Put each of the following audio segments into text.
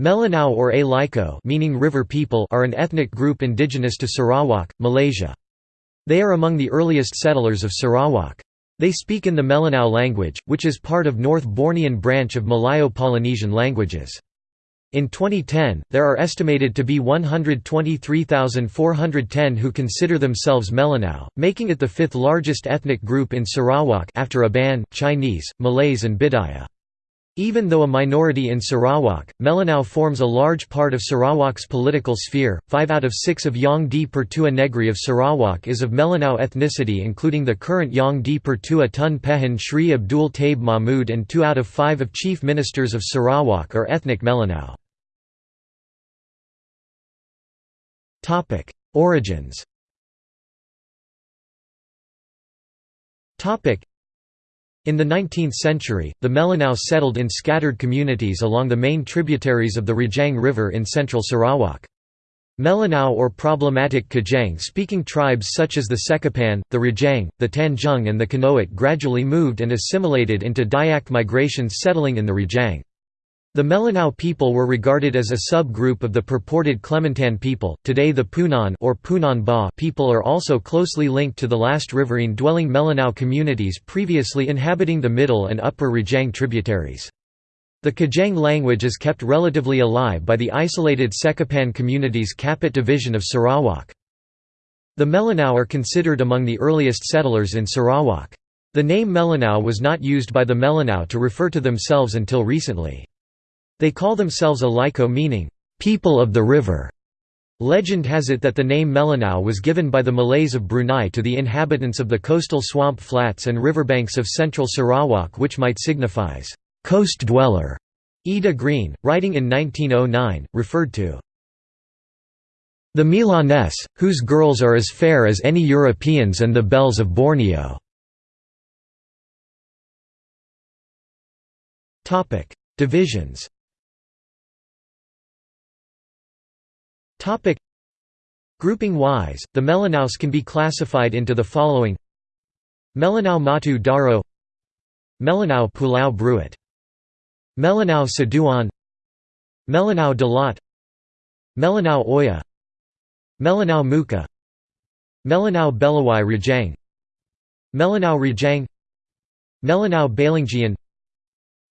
Melanau or A Liko meaning river people are an ethnic group indigenous to Sarawak, Malaysia. They are among the earliest settlers of Sarawak. They speak in the Melanau language, which is part of North Bornean branch of Malayo-Polynesian languages. In 2010, there are estimated to be 123,410 who consider themselves Melanau, making it the fifth largest ethnic group in Sarawak after Iban, Chinese, Malays and Bidayuh. Even though a minority in Sarawak, Melanau forms a large part of Sarawak's political sphere. Five out of six of Yang di Pertua Negri of Sarawak is of Melanau ethnicity, including the current Yang di Pertua Tun Pehin Sri Abdul Taib Mahmud, and two out of five of chief ministers of Sarawak are ethnic Melanau. Origins in the 19th century, the Melanau settled in scattered communities along the main tributaries of the Rajang River in central Sarawak. Melanau or problematic Kajang-speaking tribes such as the Sekapan, the Rajang, the Tanjung and the Kanoat gradually moved and assimilated into Dayak migrations settling in the Rajang. The Melanau people were regarded as a sub-group of the purported Klemantan people. Today the Punan or Punan Ba people are also closely linked to the last riverine dwelling Melanau communities previously inhabiting the middle and upper Rajang tributaries. The Kajang language is kept relatively alive by the isolated Sekapan community's Kapit division of Sarawak. The Melanau are considered among the earliest settlers in Sarawak. The name Melanau was not used by the Melanau to refer to themselves until recently. They call themselves Aliko meaning, "...people of the river". Legend has it that the name Melanau was given by the Malays of Brunei to the inhabitants of the coastal swamp flats and riverbanks of central Sarawak which might signifies, "...coast dweller". Ida Green, writing in 1909, referred to the Milanese, whose girls are as fair as any Europeans and the belles of Borneo. Divisions Grouping-wise, the Melanaus can be classified into the following. Melanau Matu Daro. Melanau Pulau Bruit Melanau Seduan Melanau Dalat. Melanau Oya. Melanau Muka. Melanau Belawai Rajang Melanau Rajang Melanau Balingian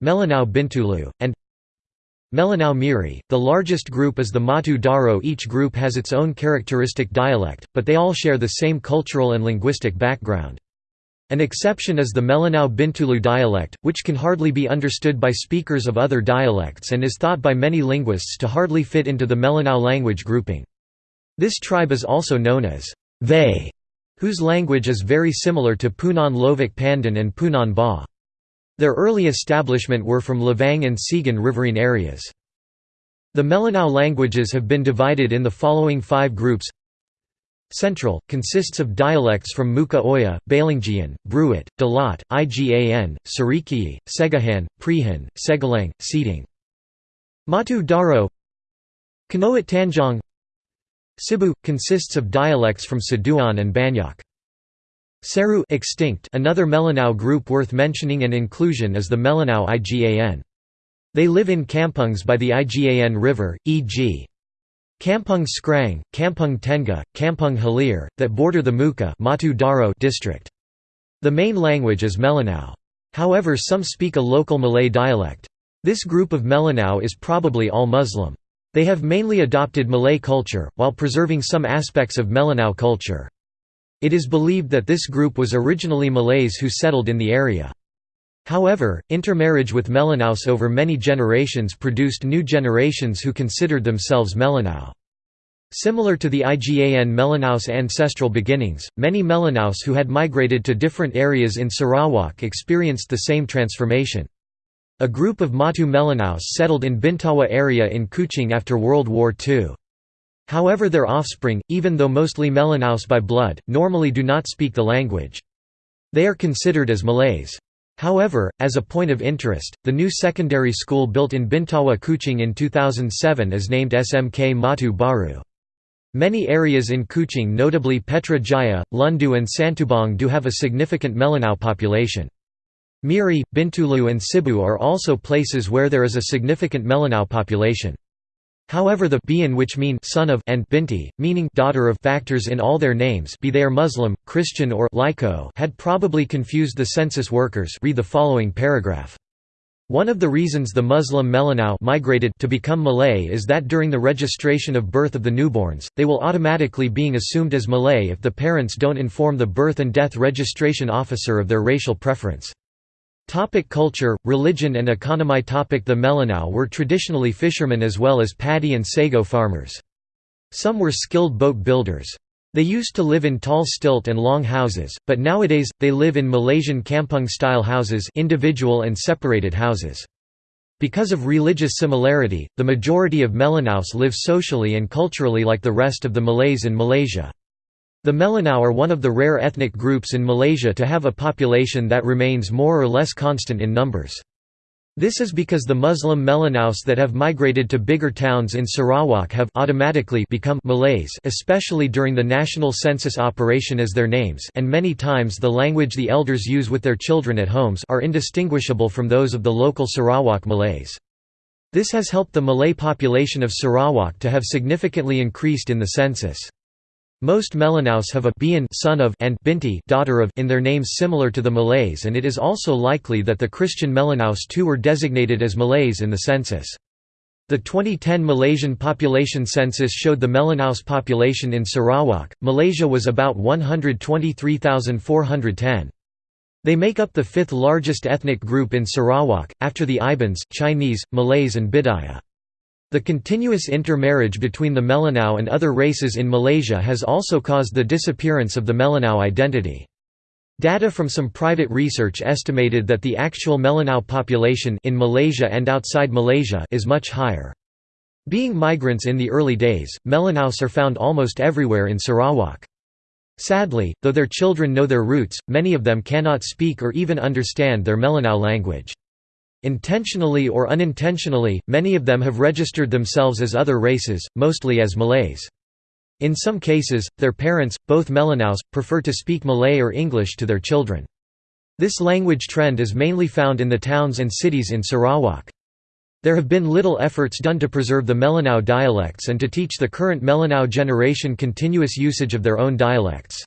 Melanau Bintulu, and Melanau Miri, the largest group is the Matu Daro each group has its own characteristic dialect, but they all share the same cultural and linguistic background. An exception is the Melanau Bintulu dialect, which can hardly be understood by speakers of other dialects and is thought by many linguists to hardly fit into the Melanau language grouping. This tribe is also known as they, whose language is very similar to Punan Lovik Pandan and Punan Ba. Their early establishment were from Lavang and Segan riverine areas. The Melanau languages have been divided in the following five groups Central, consists of dialects from Muka Oya, Balingian, Bruit, Dalat, Igan, Sarikei, Segahan, Prihan, Segalang, Seating. Matu Daro Kanoat Tanjong Sibu, consists of dialects from Seduan and Banyak. Seru extinct another Melanau group worth mentioning and inclusion is the Melanau Igan. They live in kampungs by the Igan River, e.g. Kampung Skrang, Kampung Tenga, Kampung Halir, that border the Muka district. The main language is Melanau. However some speak a local Malay dialect. This group of Melanau is probably all Muslim. They have mainly adopted Malay culture, while preserving some aspects of Melanau culture. It is believed that this group was originally Malays who settled in the area. However, intermarriage with Melanaus over many generations produced new generations who considered themselves Melanau. Similar to the IGAN Melanaus ancestral beginnings, many Melanaus who had migrated to different areas in Sarawak experienced the same transformation. A group of Matu Melanaus settled in Bintawa area in Kuching after World War II. However their offspring, even though mostly Melanaus by blood, normally do not speak the language. They are considered as Malays. However, as a point of interest, the new secondary school built in Bintawa Kuching in 2007 is named SMK Matu Baru. Many areas in Kuching notably Petra Jaya, Lundu and Santubong do have a significant Melanau population. Miri, Bintulu and Sibu are also places where there is a significant Melanau population. However the Bian which mean son of and binti, meaning daughter of factors in all their names be they are Muslim, Christian or Laiko had probably confused the census workers read the following paragraph. One of the reasons the Muslim Melanau migrated to become Malay is that during the registration of birth of the newborns, they will automatically being assumed as Malay if the parents don't inform the birth and death registration officer of their racial preference. Topic culture, religion and economy topic The Melanau were traditionally fishermen as well as paddy and sago farmers. Some were skilled boat builders. They used to live in tall stilt and long houses, but nowadays, they live in Malaysian kampung-style houses individual and separated houses. Because of religious similarity, the majority of Melanaus live socially and culturally like the rest of the Malays in Malaysia. The Melanau are one of the rare ethnic groups in Malaysia to have a population that remains more or less constant in numbers. This is because the Muslim Melanaus that have migrated to bigger towns in Sarawak have automatically become Malays especially during the national census operation as their names and many times the language the elders use with their children at homes are indistinguishable from those of the local Sarawak Malays. This has helped the Malay population of Sarawak to have significantly increased in the census. Most Melanaus have a Bian son of and Binti daughter of in their names similar to the Malays and it is also likely that the Christian Melanaus too were designated as Malays in the census. The 2010 Malaysian population census showed the Melanaus population in Sarawak, Malaysia was about 123,410. They make up the fifth largest ethnic group in Sarawak, after the Ibans, Chinese, Malays and Bidayuh. The continuous intermarriage between the Melanau and other races in Malaysia has also caused the disappearance of the Melanau identity. Data from some private research estimated that the actual Melanau population in Malaysia and outside Malaysia is much higher. Being migrants in the early days, Melanaus are found almost everywhere in Sarawak. Sadly, though their children know their roots, many of them cannot speak or even understand their Melanau language. Intentionally or unintentionally, many of them have registered themselves as other races, mostly as Malays. In some cases, their parents, both Melanaus, prefer to speak Malay or English to their children. This language trend is mainly found in the towns and cities in Sarawak. There have been little efforts done to preserve the Melanau dialects and to teach the current Melanau generation continuous usage of their own dialects.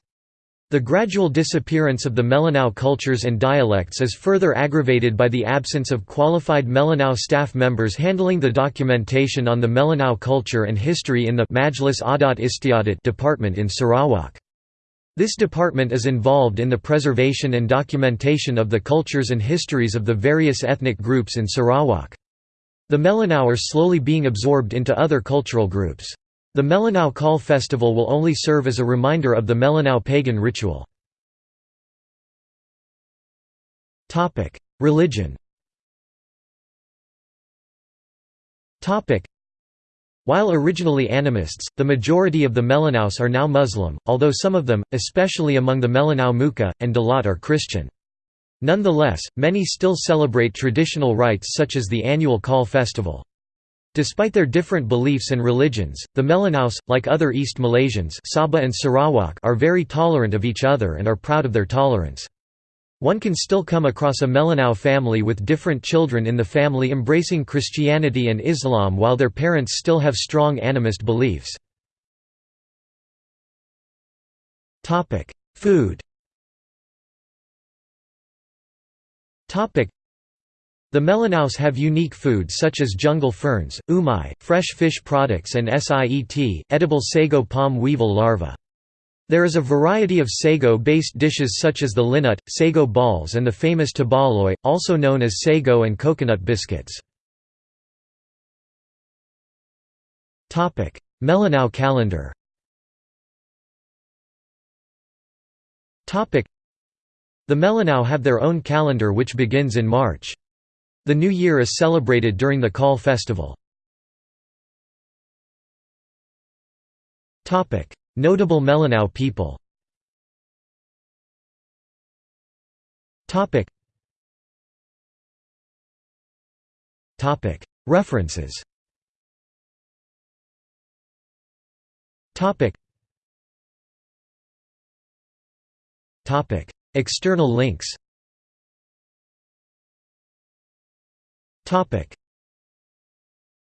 The gradual disappearance of the Melanau cultures and dialects is further aggravated by the absence of qualified Melanau staff members handling the documentation on the Melanau culture and history in the Majlis Adat Istiadat department in Sarawak. This department is involved in the preservation and documentation of the cultures and histories of the various ethnic groups in Sarawak. The Melanau are slowly being absorbed into other cultural groups. The Melanau Kaul festival will only serve as a reminder of the Melanau pagan ritual. Religion While originally animists, the majority of the Melanaus are now Muslim, although some of them, especially among the Melanau Muka, and Dalat are Christian. Nonetheless, many still celebrate traditional rites such as the annual Kaul festival. Despite their different beliefs and religions, the Melanaus, like other East Malaysians Sabah and Sarawak are very tolerant of each other and are proud of their tolerance. One can still come across a Melanau family with different children in the family embracing Christianity and Islam while their parents still have strong animist beliefs. Food the Melanaus have unique foods such as jungle ferns, umai, fresh fish products and siet, edible sago palm weevil larvae. There is a variety of sago-based dishes such as the linut, sago balls and the famous tebaloi, also known as sago and coconut biscuits. Melanau calendar The Melanau have their own calendar which begins in March. The new year is celebrated during the Kaul festival. Notable Melanau people References External links Topic